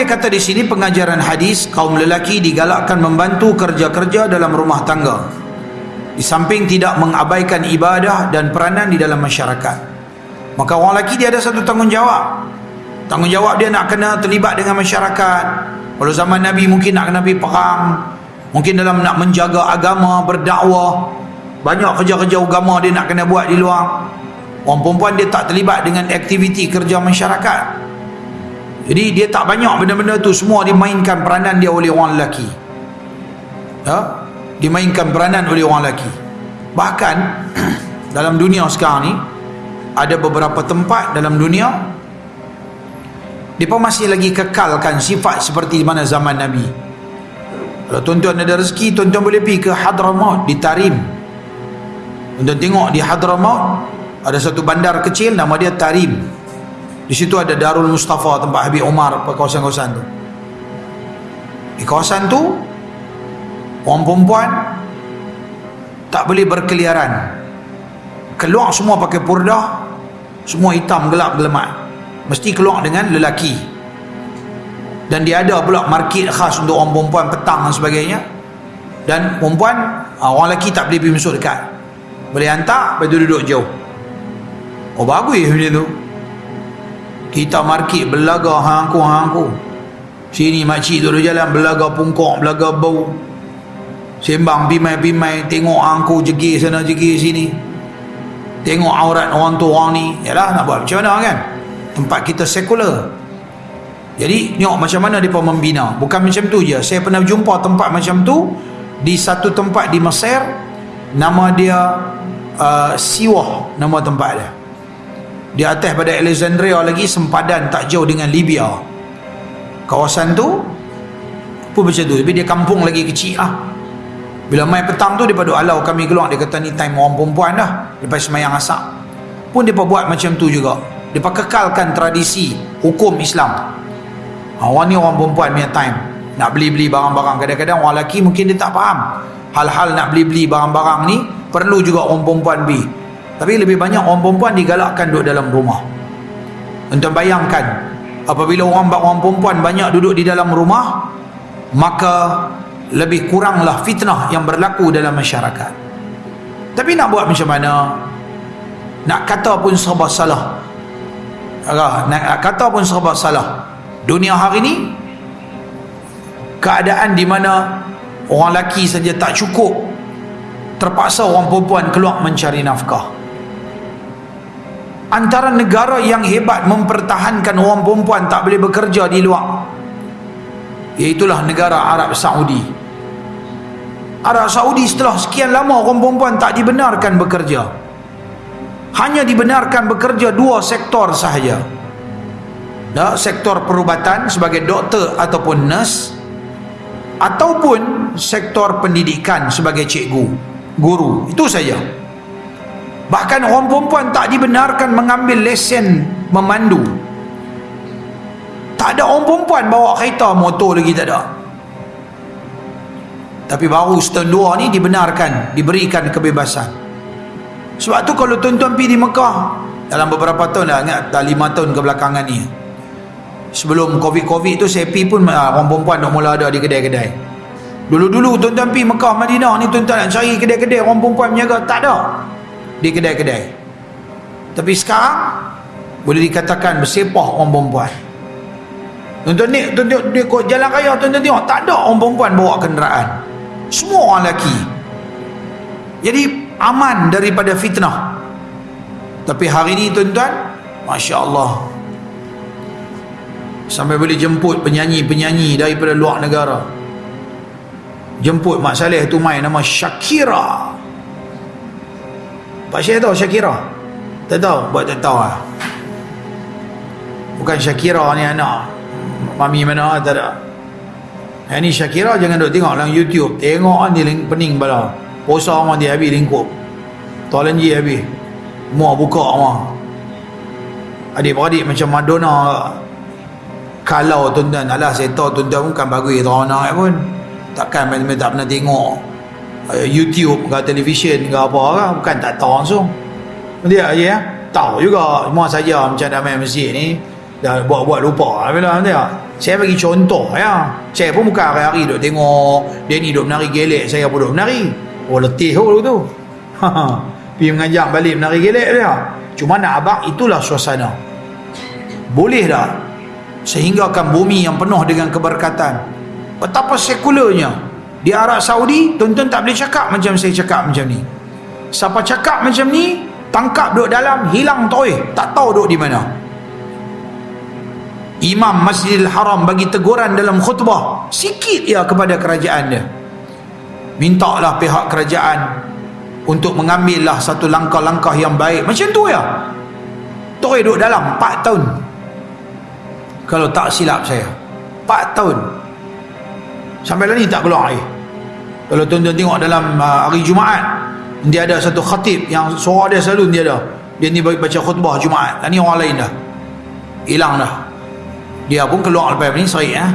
Dia kata di sini pengajaran hadis kaum lelaki digalakkan membantu kerja-kerja dalam rumah tangga. Di samping tidak mengabaikan ibadah dan peranan di dalam masyarakat. Maka orang lelaki dia ada satu tanggungjawab. Tanggungjawab dia nak kena terlibat dengan masyarakat. Kalau zaman Nabi mungkin nak kena pergi perang. Mungkin dalam nak menjaga agama, berdakwah. Banyak kerja-kerja agama dia nak kena buat di luar. Orang perempuan dia tak terlibat dengan aktiviti kerja masyarakat. Jadi dia tak banyak benda-benda tu semua dimainkan peranan dia oleh orang lelaki. Ya? Dimainkan peranan oleh orang lelaki. Bahkan dalam dunia sekarang ni ada beberapa tempat dalam dunia mereka masih lagi kekalkan sifat seperti mana zaman Nabi. Kalau tuan-tuan ada rezeki, tuan-tuan boleh pergi ke Hadramaut di Tarim. Tuan-tuan tengok di Hadramaut ada satu bandar kecil nama dia Tarim. Di situ ada Darul Mustafa tempat Habib Umar kawasan-kawasan tu. Di kawasan tu orang perempuan tak boleh berkeliaran. Keluar semua pakai purdah, semua hitam gelap gelemat. Mesti keluar dengan lelaki. Dan dia ada pula market khas untuk orang perempuan petang dan sebagainya. Dan perempuan, ah, orang lelaki tak boleh pergi masuk dekat. Boleh hantar, lepas duduk jauh. Oh bagus macam tu kita market belaga hangku hangku sini makcik tu jalan belaga pungkok belaga bau. Sembang bimai-bimai tengok hangku jegir sana jegir sini. Tengok aurat orang tu orang ni. Yalah nak buat macam mana kan? Tempat kita sekular. Jadi tengok macam mana mereka membina. Bukan macam tu je. Saya pernah jumpa tempat macam tu di satu tempat di Mesir. Nama dia uh, Siwah nama tempat dia di atas pada Alexandria lagi sempadan tak jauh dengan Libya. Kawasan tu pun macam tu. Tapi dia kampung lagi kecil lah bila main petang tu daripada alau kami keluar. Dia kata ni time orang perempuan dah. Lepas semayang asak pun dia buat macam tu juga. Dia kekalkan tradisi hukum Islam. Ha, orang ni orang perempuan punya time. Nak beli-beli barang-barang. Kadang-kadang orang lelaki mungkin dia tak faham. Hal-hal nak beli-beli barang-barang ni perlu juga orang perempuan beli tapi lebih banyak orang perempuan digalakkan duduk dalam rumah. Untuk bayangkan, apabila orang orang perempuan banyak duduk di dalam rumah, maka lebih kuranglah fitnah yang berlaku dalam masyarakat. Tapi nak buat macam mana? Nak kata pun serba salah. Nak kata pun serba salah. Dunia hari ini, keadaan di mana orang lelaki saja tak cukup, terpaksa orang perempuan keluar mencari nafkah antara negara yang hebat mempertahankan orang perempuan tak boleh bekerja di luar iaitulah negara Arab Saudi. Arab Saudi setelah sekian lama orang perempuan tak dibenarkan bekerja. Hanya dibenarkan bekerja dua sektor sahaja. Nah, sektor perubatan sebagai doktor ataupun nurse ataupun sektor pendidikan sebagai cikgu guru. Itu saja Bahkan orang perempuan tak dibenarkan mengambil lesen memandu. Tak ada orang perempuan bawa kereta motor lagi tak ada. Tapi baru setahun dua ni dibenarkan, diberikan kebebasan. Sebab tu kalau tuan-tuan pergi di Mekah, dalam beberapa tahun dah, ingat dah lima tahun kebelakangan ni. Sebelum COVID-COVID tu saya pergi pun ah, orang perempuan dah mula ada di kedai-kedai. Dulu-dulu tuan-tuan pergi Mekah, Madinah ni tuan-tuan nak cari kedai-kedai orang perempuan menjaga. Tak ada di kedai-kedai. Tapi sekarang boleh dikatakan bersepah orang perempuan. Tuan-tuan ni tuan-tuan dia kau jalan raya tuan-tuan tengok tak ada orang perempuan bawa kenderaan. Semua orang lelaki. Jadi aman daripada fitnah. Tapi hari ni tuan-tuan Masya Allah sampai boleh jemput penyanyi-penyanyi daripada luar negara. Jemput Mak Saleh tu main nama Shakira Pak Syekh tahu Syakira? Tak tahu? Buat tak tahu lah. Bukan Syakira ni anak. Mami mana tak ada. Yang ni Syakira jangan duk tengok dalam YouTube. Tengok kan dia pening bala. Posa orang dia habis lingkup. Tolan je habis. Muak buka semua. Adik-beradik macam Madonna. Kalau tuan-tuan. Alah saya tahu tuan-tuan bukan bagus. Tuan-tuan pun. Takkan main-main tak pernah tengok. Eh, YouTube ke televisyen ke apa kan bukan tak tahu langsung. Dia ya tahu juga. Semua saja macam dah main masjid ni dah buat-buat lupa. Bila dia saya bagi contoh ya. Saya pun bukan hari-hari duk tengok. Dia ni duk menari gelek saya pun duk menari. Oh letih oh tu. Pergi mengajar balik menari gelek dia. Cuma nak abang itulah suasana. Boleh tak sehinggakan bumi yang penuh dengan keberkatan? Betapa sekularnya di Arab Saudi tuan-tuan tak boleh cakap macam saya cakap macam ni. Siapa cakap macam ni tangkap duduk dalam hilang toy tak tahu duduk di mana. Imam Masjidil Haram bagi teguran dalam khutbah. Sikit ya kepada kerajaan dia. Mintalah pihak kerajaan untuk mengambillah satu langkah-langkah yang baik. Macam tu ya. Toy duduk dalam 4 tahun. Kalau tak silap saya 4 tahun sampai lah ni tak keluar air. Kalau tuan-tuan tengok dalam uh, hari Jumaat dia ada satu khatib yang suara dia selalu dia ada. Dia ni baca khutbah Jumaat. Dan ni orang lain dah. Hilang dah. Dia pun keluar lepas ni serik eh?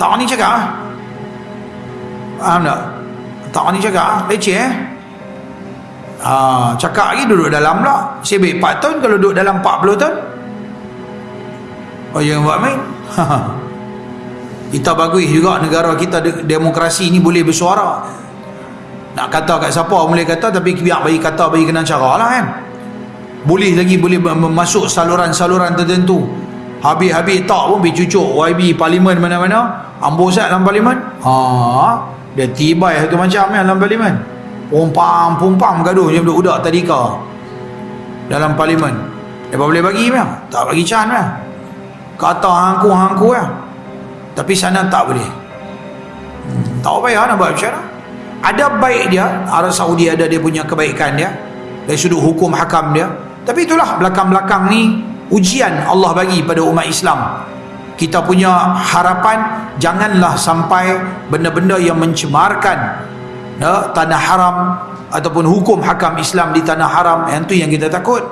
tak ni cakap eh? faham tak? Tak ni cakap leceh eh. Ha, cakap lagi duduk dalam pula. Sebab 4 tahun kalau duduk dalam 40 tahun. Oh yang buat main kita bagus juga negara kita demokrasi ni boleh bersuara. Nak kata kat siapa boleh kata tapi biar bagi kata bagi kena cara lah kan? Boleh lagi boleh masuk saluran-saluran tertentu. Habis-habis tak pun pergi cucuk YB parlimen mana-mana ambosat dalam parlimen. Ha, dia tibai satu macam ya dalam parlimen. Pumpam-pumpam gaduh je budak-budak tadika dalam parlimen. Dia boleh bagi ya? tak bagi can ya? kata hangku-hangku ya? Tapi sana tak boleh. Hmm, tak payah nak buat macam ada baik dia Arab Saudi ada dia punya kebaikan dia. Dari sudut hukum hakam dia. Tapi itulah belakang-belakang ni ujian Allah bagi pada umat Islam. Kita punya harapan janganlah sampai benda-benda yang mencemarkan ya, tanah haram ataupun hukum hakam Islam di tanah haram. Yang tu yang kita takut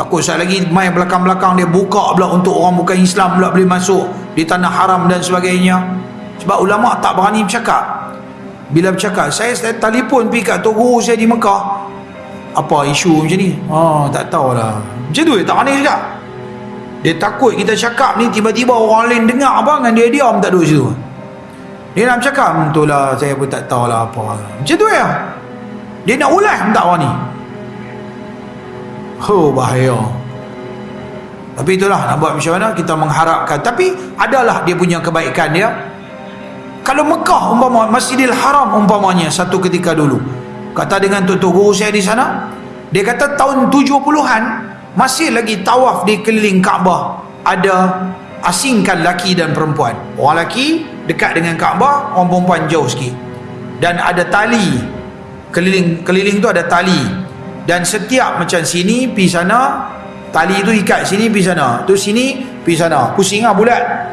takut sekali lagi mai belakang-belakang dia buka pula untuk orang bukan Islam pula boleh masuk di tanah haram dan sebagainya sebab ulama tak berani bercakap bila bercakap saya, saya telefon pergi kat tok guru saya di Mekah apa isu macam ni oh, tak tahulah macam tu tak berani cakap dia takut kita cakap ni tiba-tiba orang lain dengar apa dengan dia diam tak duduk situ. Dia nak cakap, betul lah saya pun tak tahu lah apa. Macam tu ya. Dia nak ulas tak orang ni. Oh bahaya. Tapi itulah nak buat macam mana kita mengharapkan. Tapi adalah dia punya kebaikan dia. Kalau Mekah umpama Masjidil Haram umpamanya satu ketika dulu. Kata dengan tutup guru saya di sana. Dia kata tahun 70-an masih lagi tawaf di keliling Kaabah ada asingkan laki dan perempuan orang laki dekat dengan Kaabah orang perempuan jauh sikit dan ada tali keliling keliling tu ada tali dan setiap macam sini pi sana tali tu ikat sini pi sana. Tu sini pi sana. Pusing lah bulat.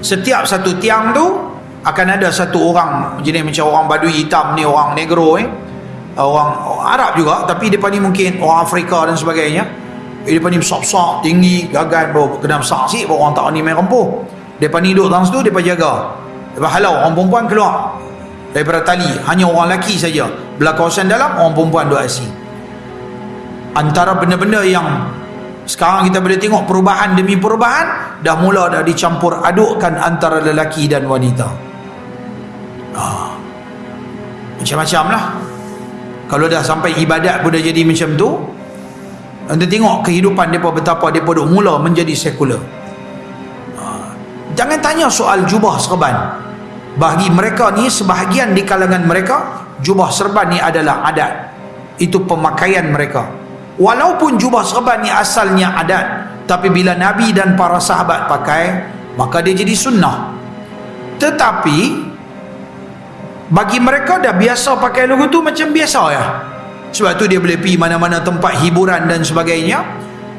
Setiap satu tiang tu akan ada satu orang jenis macam orang badui hitam ni orang negro eh. Orang, Arab juga tapi depan ni mungkin orang Afrika dan sebagainya. Eh, depan ni besar-besar tinggi gagal bawa kena besar sikit orang tak ni main rempuh depan ni duduk dalam situ depan jaga. Depan halau orang perempuan keluar daripada tali hanya orang lelaki saja. Belah kawasan dalam orang perempuan duduk asing antara benda-benda yang sekarang kita boleh tengok perubahan demi perubahan dah mula dah dicampur adukkan antara lelaki dan wanita. Ah. macam-macam lah kalau dah sampai ibadat pun dah jadi macam tu anda tengok kehidupan mereka betapa mereka duk mula menjadi sekular. Ha. jangan tanya soal jubah serban bagi mereka ni sebahagian di kalangan mereka jubah serban ni adalah adat. Itu pemakaian mereka. Walaupun jubah serban ni asalnya adat tapi bila Nabi dan para sahabat pakai maka dia jadi sunnah. Tetapi bagi mereka dah biasa pakai logo tu macam biasa ya. Sebab tu dia boleh pergi mana-mana tempat hiburan dan sebagainya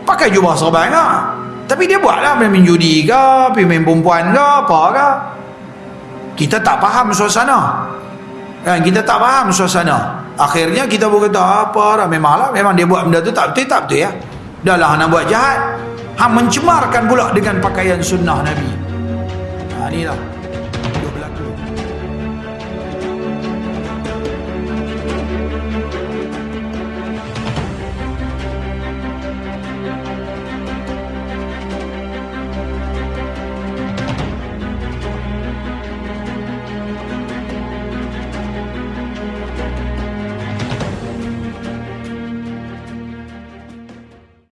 pakai jubah serban lah. Tapi dia buat lah main judi ke pergi main perempuan ke apa ke kita tak faham suasana. Kan kita tak faham suasana. Akhirnya kita pun kata apa lah memang lah memang dia buat benda tu. Tak betul tak betul ya. Dah lah nak buat jahat. Ha mencemarkan pula dengan pakaian sunnah Nabi. Ha ni lah